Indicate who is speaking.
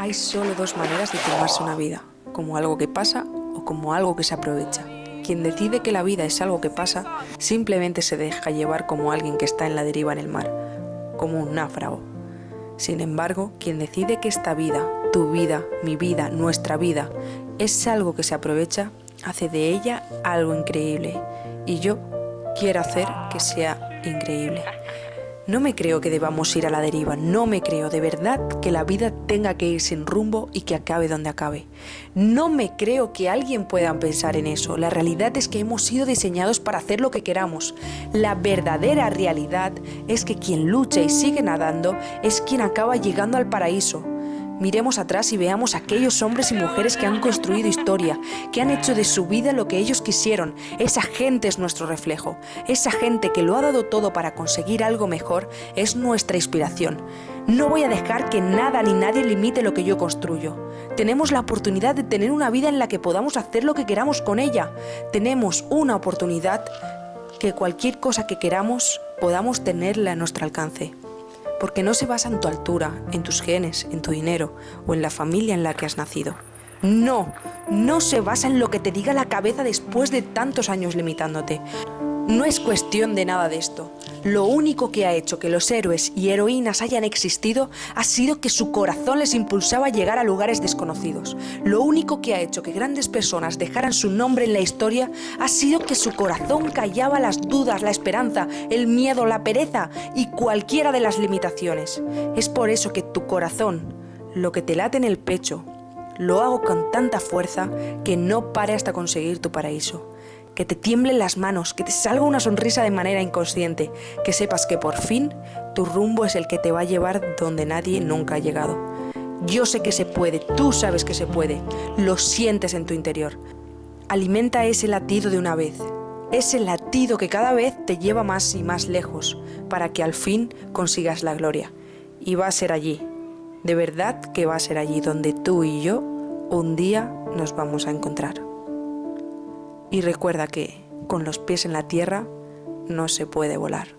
Speaker 1: Hay solo dos maneras de tomarse una vida, como algo que pasa o como algo que se aprovecha. Quien decide que la vida es algo que pasa, simplemente se deja llevar como alguien que está en la deriva en el mar, como un náufrago. Sin embargo, quien decide que esta vida, tu vida, mi vida, nuestra vida, es algo que se aprovecha, hace de ella algo increíble. Y yo quiero hacer que sea increíble. No me creo que debamos ir a la deriva, no me creo de verdad que la vida tenga que ir sin rumbo y que acabe donde acabe. No me creo que alguien pueda pensar en eso. La realidad es que hemos sido diseñados para hacer lo que queramos. La verdadera realidad es que quien lucha y sigue nadando es quien acaba llegando al paraíso. Miremos atrás y veamos aquellos hombres y mujeres que han construido historia, que han hecho de su vida lo que ellos quisieron. Esa gente es nuestro reflejo. Esa gente que lo ha dado todo para conseguir algo mejor es nuestra inspiración. No voy a dejar que nada ni nadie limite lo que yo construyo. Tenemos la oportunidad de tener una vida en la que podamos hacer lo que queramos con ella. Tenemos una oportunidad que cualquier cosa que queramos podamos tenerla a nuestro alcance porque no se basa en tu altura, en tus genes, en tu dinero o en la familia en la que has nacido. No, no se basa en lo que te diga la cabeza después de tantos años limitándote. No es cuestión de nada de esto. Lo único que ha hecho que los héroes y heroínas hayan existido ha sido que su corazón les impulsaba a llegar a lugares desconocidos. Lo único que ha hecho que grandes personas dejaran su nombre en la historia ha sido que su corazón callaba las dudas, la esperanza, el miedo, la pereza y cualquiera de las limitaciones. Es por eso que tu corazón, lo que te late en el pecho, lo hago con tanta fuerza que no pare hasta conseguir tu paraíso que te tiemblen las manos, que te salga una sonrisa de manera inconsciente, que sepas que por fin tu rumbo es el que te va a llevar donde nadie nunca ha llegado. Yo sé que se puede, tú sabes que se puede, lo sientes en tu interior. Alimenta ese latido de una vez, ese latido que cada vez te lleva más y más lejos, para que al fin consigas la gloria. Y va a ser allí, de verdad que va a ser allí donde tú y yo un día nos vamos a encontrar. Y recuerda que con los pies en la tierra no se puede volar.